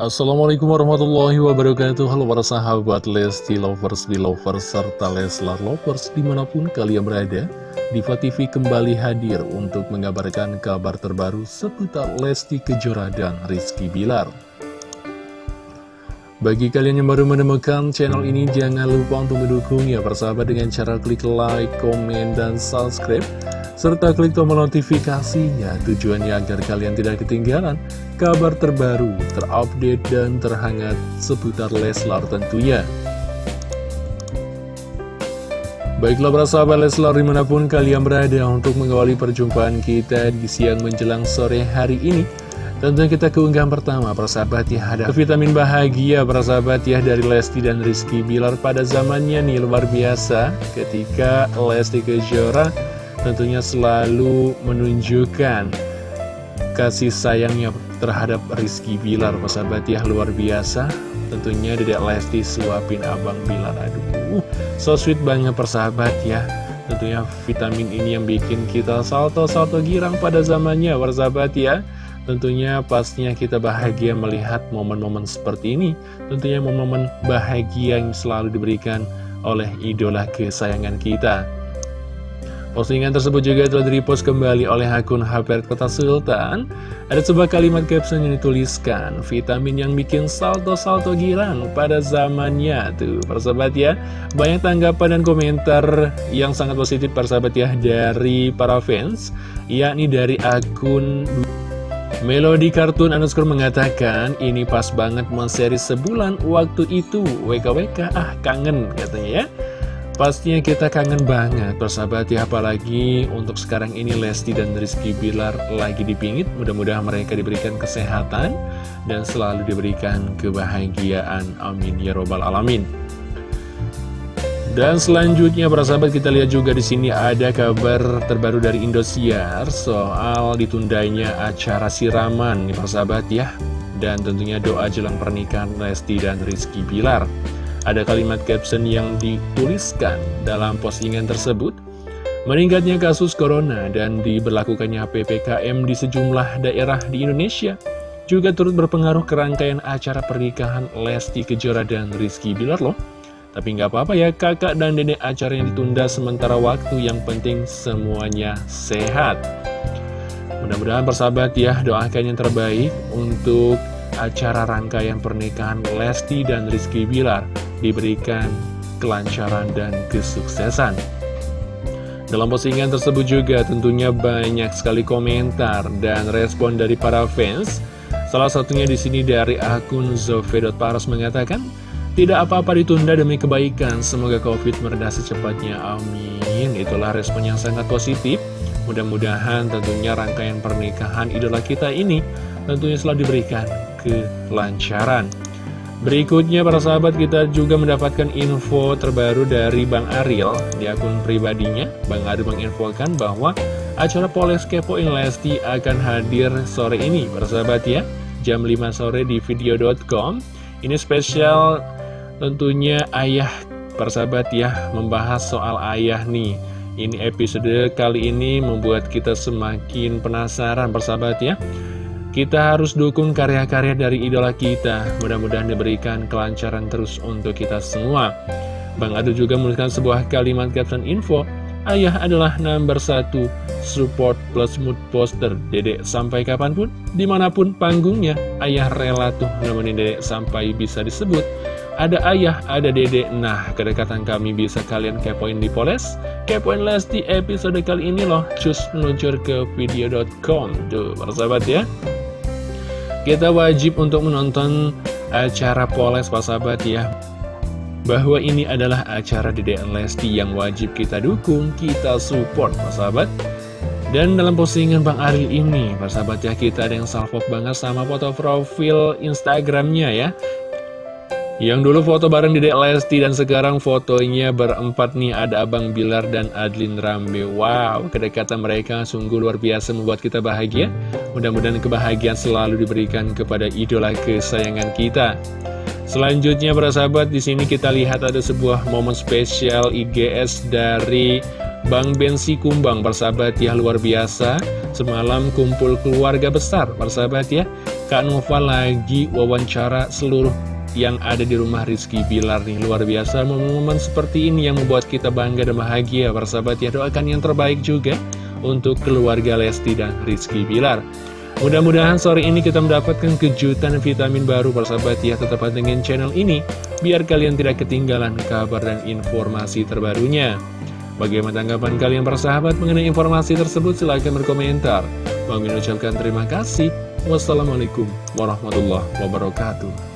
Assalamualaikum warahmatullahi wabarakatuh. Halo para sahabat Lesti Lovers, Belovers, serta Leslar Lovers di mana pun kalian berada Diva TV kembali hadir untuk mengabarkan kabar terbaru seputar Lesti Kejora dan Rizky Bilar. Bagi kalian yang baru menemukan channel ini, jangan lupa untuk mendukung ya persahabat dengan cara klik like, komen, dan subscribe serta klik tombol notifikasinya tujuannya agar kalian tidak ketinggalan kabar terbaru, terupdate, dan terhangat seputar Leslar tentunya. Baiklah para sahabat Leslar di mana pun kalian berada untuk mengawali perjumpaan kita di siang menjelang sore hari ini. Tentunya kita keunggahan pertama persahabat ya ada vitamin bahagia persahabat ya dari Lesti dan Rizky Bilar pada zamannya nih luar biasa ketika Lesti Kejora tentunya selalu menunjukkan kasih sayangnya terhadap Rizky Bilar persahabat ya luar biasa. Tentunya Dedek Lesti suapin Abang Bilar. Aduh so sweet banget persahabat ya. Tentunya vitamin ini yang bikin kita salto-salto girang pada zamannya persahabat ya. Tentunya pastinya kita bahagia melihat momen-momen seperti ini. Tentunya momen-momen bahagia yang selalu diberikan oleh idola kesayangan kita Postingan tersebut juga telah direpost kembali oleh akun HP Kota Sultan. Ada sebuah kalimat caption yang dituliskan, vitamin yang bikin salto-salto girang pada zamannya. Tuh, persahabat ya. Banyak tanggapan dan komentar yang sangat positif persahabat ya dari para fans, yakni dari akun Melodi Kartun underscore mengatakan, ini pas banget menseri sebulan waktu itu, WKWK, ah kangen katanya ya. Pastinya kita kangen banget persahabat ya. Apalagi untuk sekarang ini Lesti dan Rizky Bilar lagi dipingit. Mudah-mudahan mereka diberikan kesehatan dan selalu diberikan kebahagiaan. Amin ya robbal alamin. Dan selanjutnya persahabat kita lihat juga di sini ada kabar terbaru dari Indosiar soal ditundanya acara siraman nih persahabat ya. Dan tentunya doa jelang pernikahan Lesti dan Rizky Bilar ada kalimat caption yang dituliskan dalam postingan tersebut. Meningkatnya kasus corona dan diberlakukannya PPKM di sejumlah daerah di Indonesia juga turut berpengaruh ke rangkaian acara pernikahan Lesti Kejora dan Rizky Bilar loh. Tapi nggak apa-apa ya, kakak dan nenek acara yang ditunda sementara waktu yang penting semuanya sehat. Mudah-mudahan persahabat ya, doakan yang terbaik untuk acara rangkaian pernikahan Lesti dan Rizky Bilar diberikan kelancaran dan kesuksesan. Dalam postingan tersebut juga tentunya banyak sekali komentar dan respon dari para fans. Salah satunya di sini dari akun Zove.paros mengatakan, tidak apa-apa ditunda demi kebaikan, semoga COVID meredah secepatnya, amin. Itulah respon yang sangat positif. Mudah-mudahan tentunya rangkaian pernikahan idola kita ini tentunya selalu diberikan kelancaran. Berikutnya para sahabat kita juga mendapatkan info terbaru dari Bang Ariel di akun pribadinya. Bang Ariel menginfokan bahwa acara Poles Kepoin Lesti akan hadir sore ini para sahabat ya. Jam 5 sore di video.com. Ini spesial tentunya ayah para sahabat ya membahas soal ayah nih. Ini episode kali ini membuat kita semakin penasaran persahabat ya kita harus dukung karya-karya dari idola kita. Mudah-mudahan diberikan kelancaran terus untuk kita semua. Bang Adu juga menuliskan sebuah kalimat caption info. Ayah adalah nomor satu support plus mood poster dedek sampai kapan pun, di mana pun panggungnya. Ayah rela tuh nemenin dedek sampai bisa disebut. Ada ayah, ada dedek. Nah, kedekatan kami bisa kalian kepoin di Poles. Kepoin Lesti episode kali ini loh. Cus meluncur ke video.com. Tuh, persahabat ya. Kita wajib untuk menonton acara Poles Pak Sahabat ya Bahwa ini adalah acara DDN Lesti yang wajib kita dukung, kita support Pak Sahabat dan dalam postingan Bang Aril ini, Pak Sahabat ya, kita ada yang salvok banget sama foto profil Instagramnya ya. Yang dulu foto bareng Dedek Lesti dan sekarang fotonya berempat nih ada Abang Bilar dan Adlin Rambe. Wow, kedekatan mereka sungguh luar biasa membuat kita bahagia. Mudah-mudahan kebahagiaan selalu diberikan kepada idola kesayangan kita. Selanjutnya para sahabat di sini kita lihat ada sebuah momen spesial IGS dari Bang Bensi Kumbang persahabat ya luar biasa Semalam kumpul keluarga besar persahabat ya Kak Nova lagi wawancara seluruh yang ada di rumah Rizky Bilar nih. Luar biasa momen-momen seperti ini yang membuat kita bangga dan bahagia. Persahabat ya doakan yang terbaik juga untuk keluarga Lesti dan Rizky Bilar. Mudah-mudahan sore ini kita mendapatkan kejutan vitamin baru persahabat ya. Tetap dengan channel ini Biar kalian tidak ketinggalan kabar dan informasi terbarunya. Bagaimana tanggapan kalian persahabat mengenai informasi tersebut? Silahkan berkomentar. Bang ucapkan terima kasih. Wassalamualaikum warahmatullahi wabarakatuh